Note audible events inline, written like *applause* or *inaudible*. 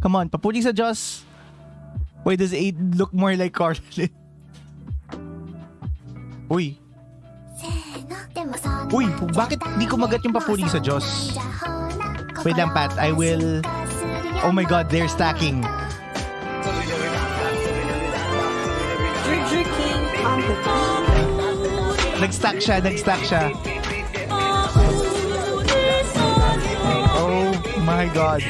Come on, papuli sa Diyos. Why does 8 look more like Carlin? *laughs* Uy. Uy, bakit di kumagat yung papuli sa Diyos? Wait lang, Pat. I will... Oh my God, they're stacking. Nag-stack siya, nag-stack siya. Oh my God.